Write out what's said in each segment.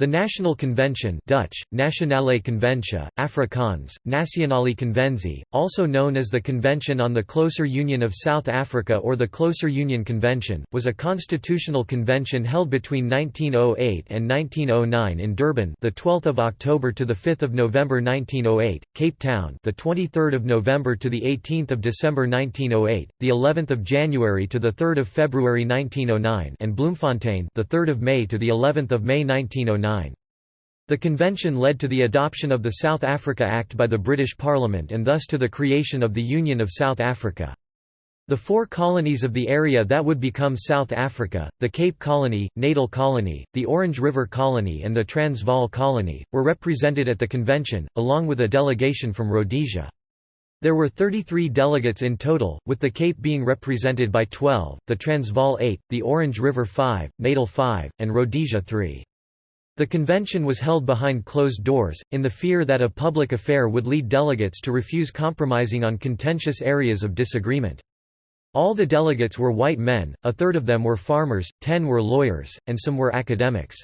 The National Convention Dutch, Nationale Conventie, Afrikaans, Nationale Conventie, also known as the Convention on the Closer Union of South Africa or the Closer Union Convention, was a constitutional convention held between 1908 and 1909 in Durban, the 12th of October to the 5th of November 1908, Cape Town, the 23rd of November to the 18th of December 1908, the 11th of January to the 3rd of February 1909, and Bloemfontein, the 3rd of May to the 11th of May 1909. The convention led to the adoption of the South Africa Act by the British Parliament and thus to the creation of the Union of South Africa. The four colonies of the area that would become South Africa, the Cape Colony, Natal Colony, the Orange River Colony and the Transvaal Colony, were represented at the convention, along with a delegation from Rhodesia. There were 33 delegates in total, with the Cape being represented by 12, the Transvaal 8, the Orange River 5, Natal 5, and Rhodesia 3. The convention was held behind closed doors, in the fear that a public affair would lead delegates to refuse compromising on contentious areas of disagreement. All the delegates were white men, a third of them were farmers, ten were lawyers, and some were academics.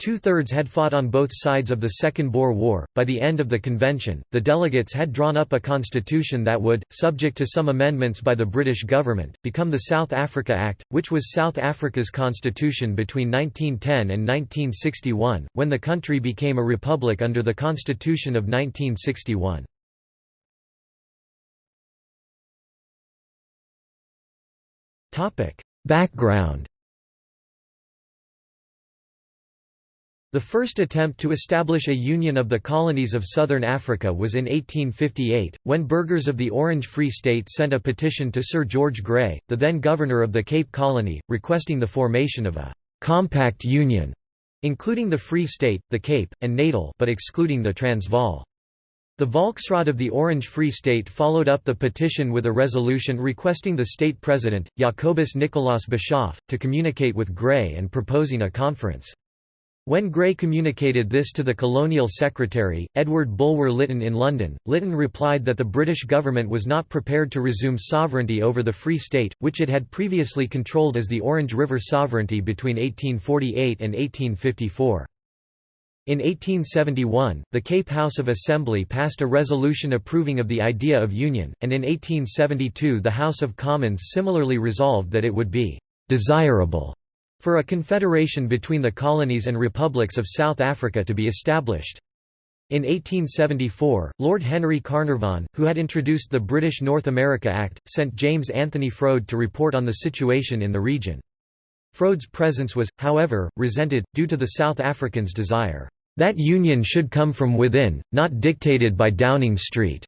Two-thirds had fought on both sides of the Second Boer War. By the end of the convention, the delegates had drawn up a constitution that would, subject to some amendments by the British government, become the South Africa Act, which was South Africa's constitution between 1910 and 1961, when the country became a republic under the Constitution of 1961. Background The first attempt to establish a union of the colonies of southern Africa was in 1858, when burghers of the Orange Free State sent a petition to Sir George Grey, the then governor of the Cape Colony, requesting the formation of a «compact union», including the Free State, the Cape, and Natal but excluding the Transvaal. The Volksraad of the Orange Free State followed up the petition with a resolution requesting the state president, Jacobus Nicolaas Boshoff, to communicate with Grey and proposing a conference. When Grey communicated this to the colonial secretary, Edward Bulwer Lytton in London, Lytton replied that the British government was not prepared to resume sovereignty over the Free State, which it had previously controlled as the Orange River Sovereignty between 1848 and 1854. In 1871, the Cape House of Assembly passed a resolution approving of the idea of union, and in 1872 the House of Commons similarly resolved that it would be «desirable» for a confederation between the colonies and republics of South Africa to be established. In 1874, Lord Henry Carnarvon, who had introduced the British North America Act, sent James Anthony Froude to report on the situation in the region. Froude's presence was, however, resented, due to the South Africans' desire, "...that union should come from within, not dictated by Downing Street."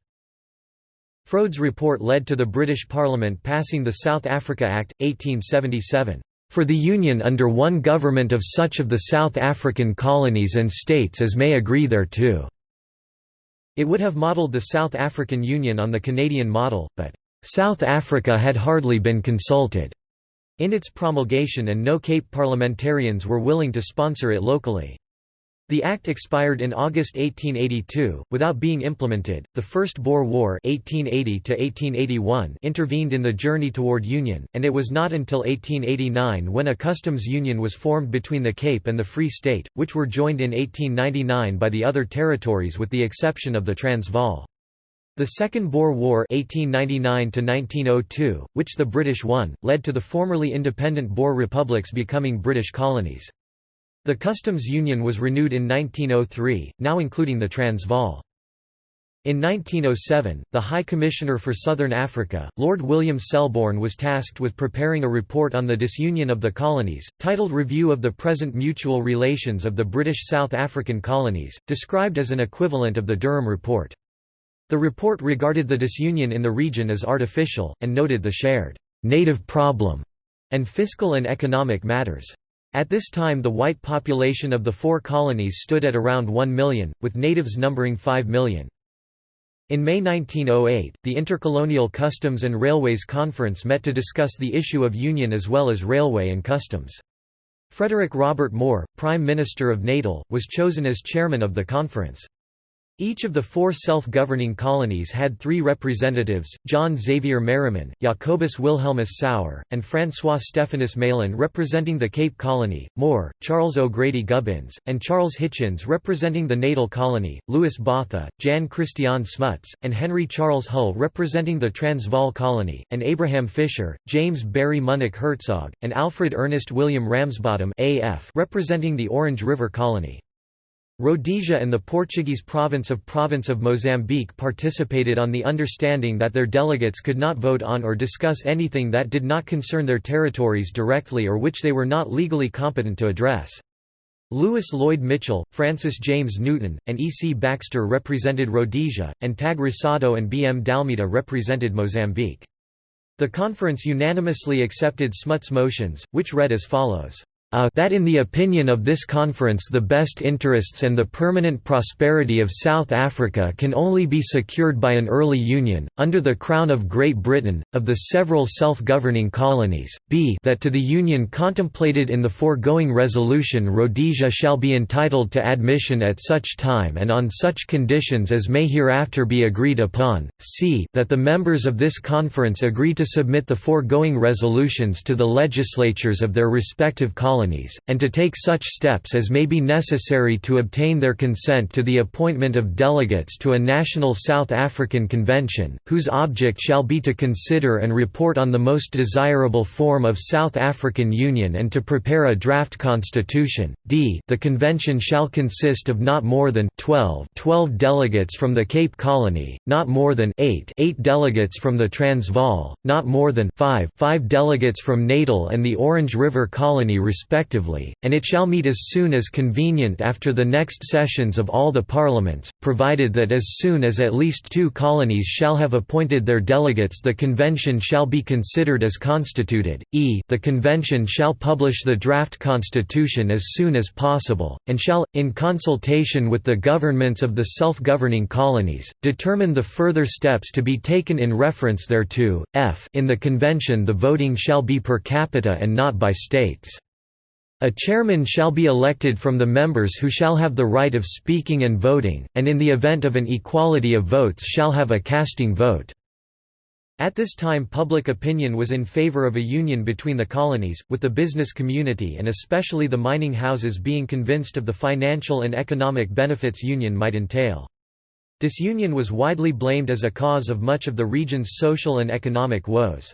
Froude's report led to the British Parliament passing the South Africa Act, 1877 for the Union under one government of such of the South African colonies and states as may agree thereto." It would have modelled the South African Union on the Canadian model, but, "...South Africa had hardly been consulted." in its promulgation and no Cape parliamentarians were willing to sponsor it locally. The act expired in August 1882, without being implemented. The First Boer War (1880–1881) intervened in the journey toward union, and it was not until 1889 when a customs union was formed between the Cape and the Free State, which were joined in 1899 by the other territories with the exception of the Transvaal. The Second Boer War (1899–1902), which the British won, led to the formerly independent Boer republics becoming British colonies. The customs union was renewed in 1903, now including the Transvaal. In 1907, the High Commissioner for Southern Africa, Lord William Selborne was tasked with preparing a report on the disunion of the colonies, titled Review of the Present Mutual Relations of the British South African Colonies, described as an equivalent of the Durham Report. The report regarded the disunion in the region as artificial, and noted the shared «native problem» and fiscal and economic matters. At this time the white population of the four colonies stood at around 1 million, with natives numbering 5 million. In May 1908, the Intercolonial Customs and Railways Conference met to discuss the issue of union as well as railway and customs. Frederick Robert Moore, Prime Minister of Natal, was chosen as chairman of the conference. Each of the four self-governing colonies had three representatives, John Xavier Merriman, Jacobus Wilhelmus Sauer, and François Stephanus Malan representing the Cape Colony, Moore, Charles O'Grady Gubbins, and Charles Hitchins representing the Natal Colony, Louis Botha, Jan Christiaan Smuts, and Henry Charles Hull representing the Transvaal Colony, and Abraham Fischer, James Barry Munnik Hertzog, and Alfred Ernest William Ramsbottom representing the Orange River Colony. Rhodesia and the Portuguese province of Province of Mozambique participated on the understanding that their delegates could not vote on or discuss anything that did not concern their territories directly or which they were not legally competent to address. Lewis Loyd Michell, Francis James Newton, and E. C. Baxter represented Rhodesia, and Tag and B. M. Dalmida represented Mozambique. The conference unanimously accepted Smuts' motions, which read as follows a that in the opinion of this conference the best interests and the permanent prosperity of South Africa can only be secured by an early union, under the Crown of Great Britain, of the several self-governing colonies, b that to the union contemplated in the foregoing resolution Rhodesia shall be entitled to admission at such time and on such conditions as may hereafter be agreed upon, c that the members of this conference agree to submit the foregoing resolutions to the legislatures of their respective colonies colonies, and to take such steps as may be necessary to obtain their consent to the appointment of delegates to a national South African convention, whose object shall be to consider and report on the most desirable form of South African Union and to prepare a draft constitution. D. The convention shall consist of not more than 12, 12 delegates from the Cape Colony, not more than 8, 8 delegates from the Transvaal, not more than 5, 5 delegates from Natal and the Orange River Colony respectively respectively, and it shall meet as soon as convenient after the next sessions of all the parliaments, provided that as soon as at least two colonies shall have appointed their delegates the convention shall be considered as constituted, e the convention shall publish the draft constitution as soon as possible, and shall, in consultation with the governments of the self-governing colonies, determine the further steps to be taken in reference thereto. f in the convention the voting shall be per capita and not by states. A chairman shall be elected from the members who shall have the right of speaking and voting, and in the event of an equality of votes shall have a casting vote. At this time public opinion was in favor of a union between the colonies, with the business community and especially the mining houses being convinced of the financial and economic benefits union might entail. Disunion was widely blamed as a cause of much of the region's social and economic woes.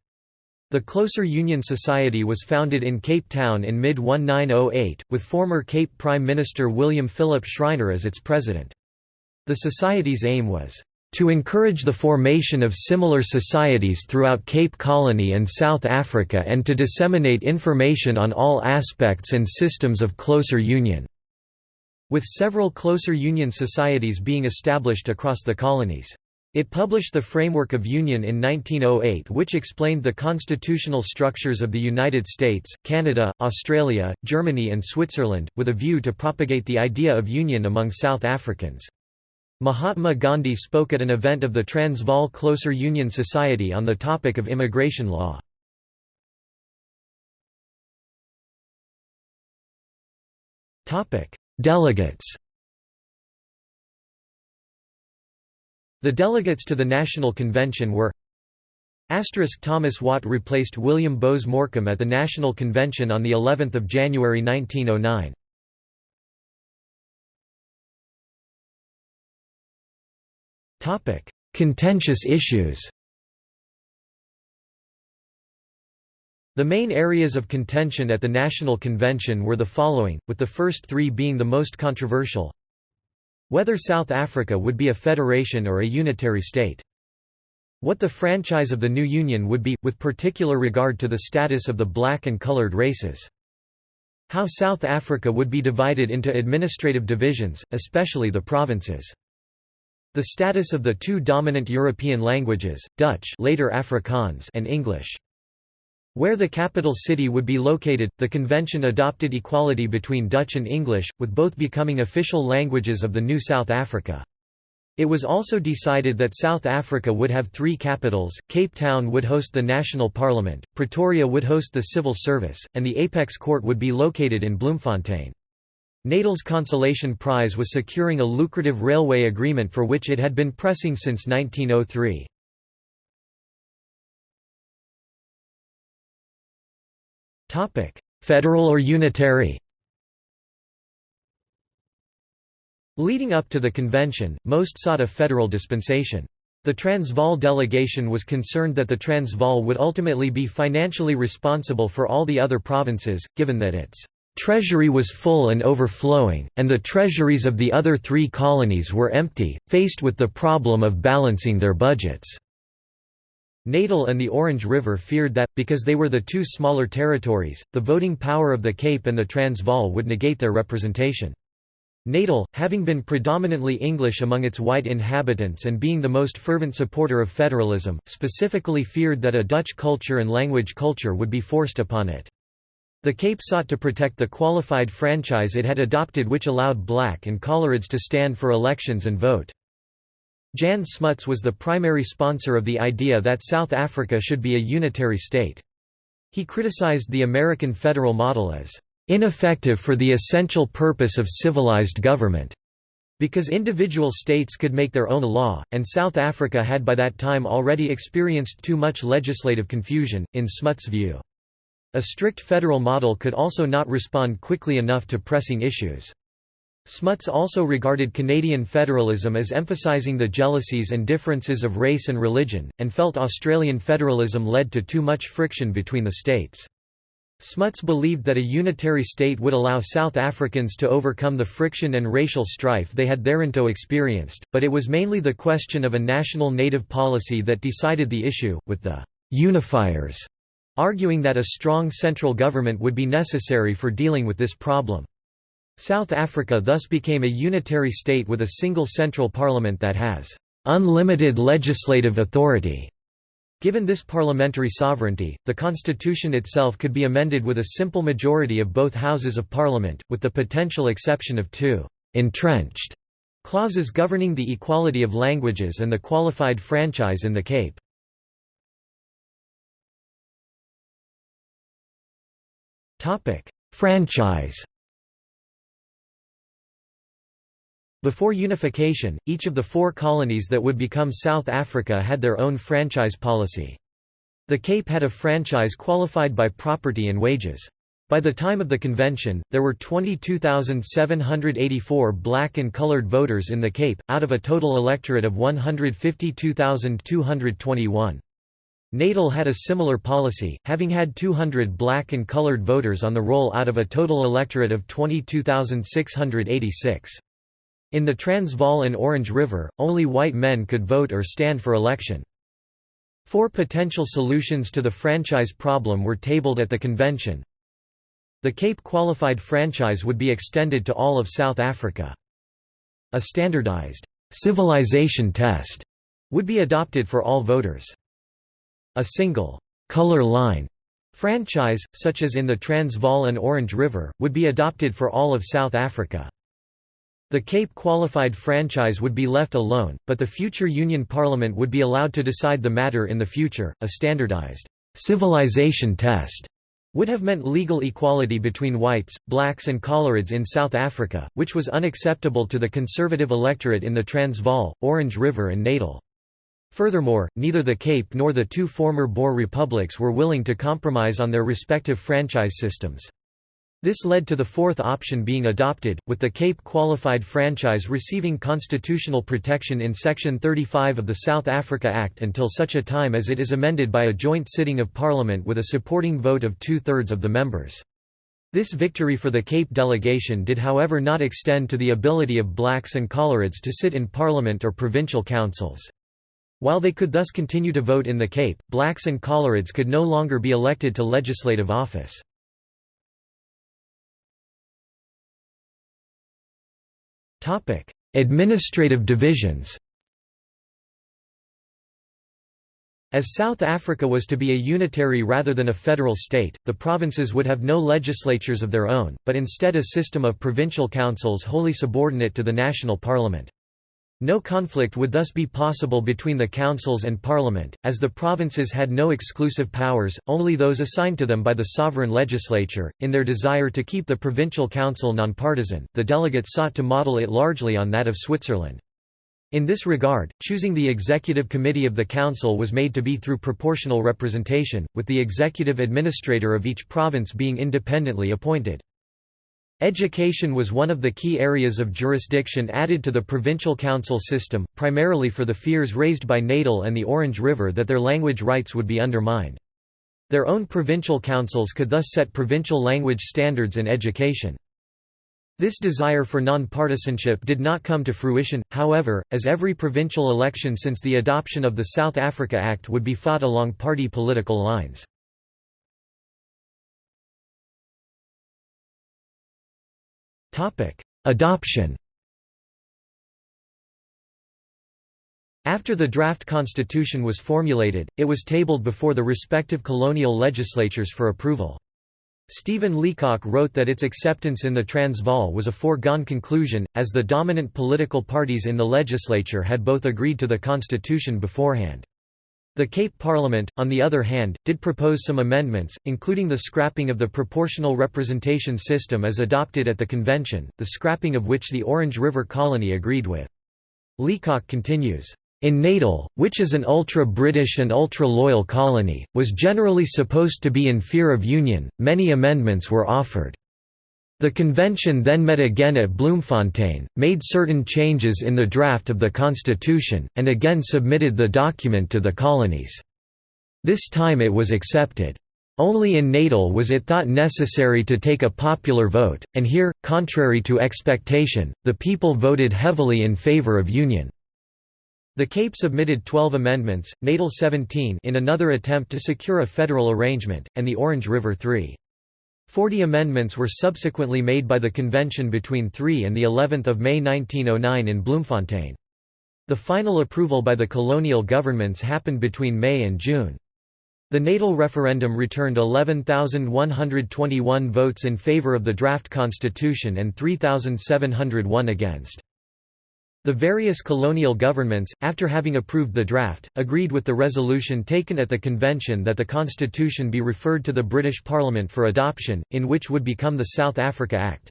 The Closer Union Society was founded in Cape Town in mid-1908, with former Cape Prime Minister William Philip Schreiner as its president. The society's aim was to encourage the formation of similar societies throughout Cape Colony and South Africa and to disseminate information on all aspects and systems of closer union." With several closer union societies being established across the colonies. It published the Framework of Union in 1908 which explained the constitutional structures of the United States, Canada, Australia, Germany and Switzerland, with a view to propagate the idea of union among South Africans. Mahatma Gandhi spoke at an event of the Transvaal Closer Union Society on the topic of immigration law. Delegates The delegates to the National Convention were Thomas Watt replaced William Boase Morcom at the National Convention on of January 1909. Contentious issues The main areas of contention at the National Convention were the following, with the first three being the most controversial whether South Africa would be a federation or a unitary state. What the franchise of the new union would be, with particular regard to the status of the black and colored races. How South Africa would be divided into administrative divisions, especially the provinces. The status of the two dominant European languages, Dutch later Afrikaans and English. Where the capital city would be located, the convention adopted equality between Dutch and English, with both becoming official languages of the new South Africa. It was also decided that South Africa would have three capitals, Cape Town would host the national parliament, Pretoria would host the civil service, and the apex court would be located in Bloemfontein. Natal's consolation prize was securing a lucrative railway agreement for which it had been pressing since 1903. Federal or unitary Leading up to the convention, most sought a federal dispensation. The Transvaal delegation was concerned that the Transvaal would ultimately be financially responsible for all the other provinces, given that its treasury was full and overflowing, and the treasuries of the other three colonies were empty, faced with the problem of balancing their budgets. Natal and the Orange River feared that, because they were the two smaller territories, the voting power of the Cape and the Transvaal would negate their representation. Natal, having been predominantly English among its white inhabitants and being the most fervent supporter of federalism, specifically feared that a Dutch culture and language culture would be forced upon it. The Cape sought to protect the qualified franchise it had adopted which allowed black and coloreds to stand for elections and vote. Jan Smuts was the primary sponsor of the idea that South Africa should be a unitary state. He criticized the American federal model as ineffective for the essential purpose of civilized government. Because individual states could make their own law, and South Africa had by that time already experienced too much legislative confusion, in Smuts' view. A strict federal model could also not respond quickly enough to pressing issues. Smuts also regarded Canadian federalism as emphasizing the jealousies and differences of race and religion, and felt Australian federalism led to too much friction between the states. Smuts believed that a unitary state would allow South Africans to overcome the friction and racial strife they had thereinto experienced, but it was mainly the question of a national native policy that decided the issue, with the «unifiers» arguing that a strong central government would be necessary for dealing with this problem. South Africa thus became a unitary state with a single central parliament that has «unlimited legislative authority» Given this parliamentary sovereignty, the constitution itself could be amended with a simple majority of both houses of parliament, with the potential exception of two «entrenched» clauses governing the equality of languages and the qualified franchise in the Cape. Franchise Before unification, each of the four colonies that would become South Africa had their own franchise policy. The Cape had a franchise qualified by property and wages. By the time of the convention, there were 22,784 black and colored voters in the Cape, out of a total electorate of 152,221. Natal had a similar policy, having had 200 black and colored voters on the roll out of a total electorate of 22,686. In the Transvaal and Orange River, only white men could vote or stand for election. Four potential solutions to the franchise problem were tabled at the convention. The Cape qualified franchise would be extended to all of South Africa. A standardized civilization test would be adopted for all voters. A single color line franchise, such as in the Transvaal and Orange River, would be adopted for all of South Africa. The Cape qualified franchise would be left alone, but the future Union Parliament would be allowed to decide the matter in the future. A standardized civilization test would have meant legal equality between whites, blacks, and colorids in South Africa, which was unacceptable to the conservative electorate in the Transvaal, Orange River, and Natal. Furthermore, neither the Cape nor the two former Boer republics were willing to compromise on their respective franchise systems. This led to the fourth option being adopted, with the Cape Qualified Franchise receiving constitutional protection in Section 35 of the South Africa Act until such a time as it is amended by a joint sitting of Parliament with a supporting vote of two-thirds of the members. This victory for the Cape delegation did however not extend to the ability of blacks and colorids to sit in Parliament or provincial councils. While they could thus continue to vote in the Cape, blacks and colorids could no longer be elected to legislative office. Topic: Administrative divisions. As South Africa was to be a unitary rather than a federal state, the provinces would have no legislatures of their own, but instead a system of provincial councils wholly subordinate to the national parliament. No conflict would thus be possible between the councils and parliament, as the provinces had no exclusive powers, only those assigned to them by the sovereign legislature. In their desire to keep the provincial council nonpartisan, the delegates sought to model it largely on that of Switzerland. In this regard, choosing the executive committee of the council was made to be through proportional representation, with the executive administrator of each province being independently appointed. Education was one of the key areas of jurisdiction added to the provincial council system, primarily for the fears raised by Natal and the Orange River that their language rights would be undermined. Their own provincial councils could thus set provincial language standards in education. This desire for nonpartisanship did not come to fruition, however, as every provincial election since the adoption of the South Africa Act would be fought along party political lines. Adoption After the draft constitution was formulated, it was tabled before the respective colonial legislatures for approval. Stephen Leacock wrote that its acceptance in the Transvaal was a foregone conclusion, as the dominant political parties in the legislature had both agreed to the constitution beforehand. The Cape Parliament, on the other hand, did propose some amendments, including the scrapping of the proportional representation system as adopted at the convention, the scrapping of which the Orange River Colony agreed with. Leacock continues, in Natal, which is an ultra-British and ultra-loyal colony, was generally supposed to be in fear of union, many amendments were offered. The convention then met again at Bloemfontein, made certain changes in the draft of the constitution, and again submitted the document to the colonies. This time it was accepted. Only in Natal was it thought necessary to take a popular vote, and here, contrary to expectation, the people voted heavily in favour of union. The Cape submitted 12 amendments, Natal 17 in another attempt to secure a federal arrangement, and the Orange River 3. Forty amendments were subsequently made by the convention between 3 and of May 1909 in Bloemfontein. The final approval by the colonial governments happened between May and June. The Natal referendum returned 11,121 votes in favour of the draft constitution and 3,701 against. The various colonial governments, after having approved the draft, agreed with the resolution taken at the convention that the constitution be referred to the British Parliament for adoption, in which would become the South Africa Act.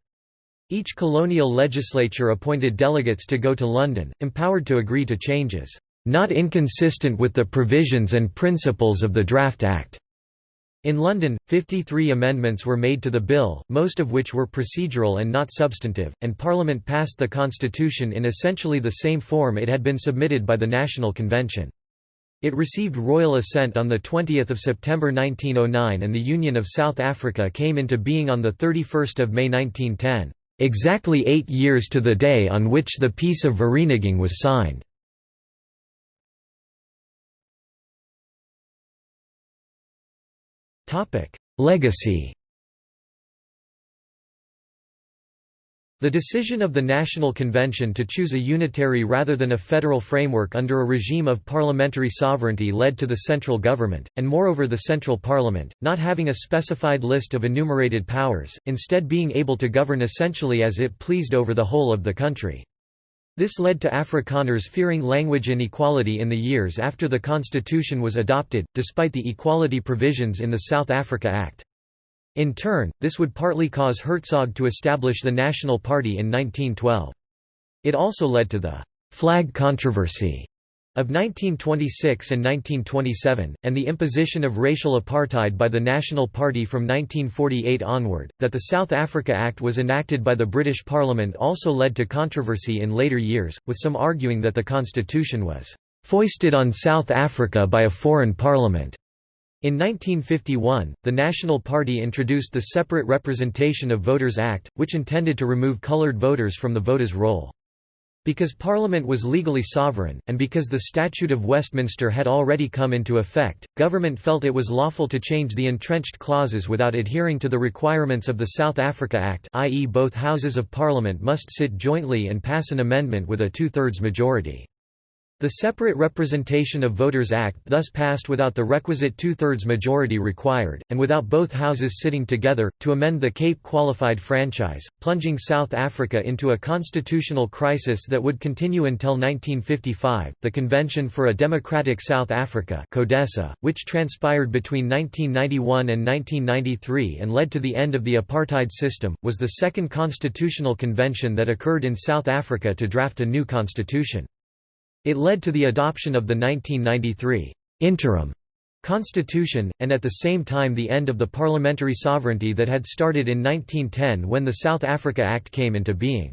Each colonial legislature appointed delegates to go to London, empowered to agree to changes, "...not inconsistent with the provisions and principles of the Draft Act." In London, 53 amendments were made to the bill, most of which were procedural and not substantive, and Parliament passed the constitution in essentially the same form it had been submitted by the National Convention. It received royal assent on 20 September 1909 and the Union of South Africa came into being on 31 May 1910, "...exactly eight years to the day on which the Peace of Vereeniging was signed." Legacy The decision of the National Convention to choose a unitary rather than a federal framework under a regime of parliamentary sovereignty led to the central government, and moreover the central parliament, not having a specified list of enumerated powers, instead being able to govern essentially as it pleased over the whole of the country. This led to Afrikaners fearing language inequality in the years after the constitution was adopted, despite the equality provisions in the South Africa Act. In turn, this would partly cause Hertzog to establish the National Party in 1912. It also led to the «flag controversy» of 1926 and 1927, and the imposition of racial apartheid by the National Party from 1948 onward. That the South Africa Act was enacted by the British Parliament also led to controversy in later years, with some arguing that the constitution was foisted on South Africa by a foreign parliament. In 1951, the National Party introduced the Separate Representation of Voters Act, which intended to remove coloured voters from the voters' roll. Because Parliament was legally sovereign, and because the Statute of Westminster had already come into effect, government felt it was lawful to change the entrenched clauses without adhering to the requirements of the South Africa Act i.e. both Houses of Parliament must sit jointly and pass an amendment with a two-thirds majority. The Separate Representation of Voters Act thus passed without the requisite two-thirds majority required, and without both houses sitting together, to amend the Cape Qualified Franchise, plunging South Africa into a constitutional crisis that would continue until 1955. The Convention for a Democratic South Africa CODESA, which transpired between 1991 and 1993 and led to the end of the apartheid system, was the second constitutional convention that occurred in South Africa to draft a new constitution. It led to the adoption of the 1993 interim constitution, and at the same time the end of the parliamentary sovereignty that had started in 1910 when the South Africa Act came into being.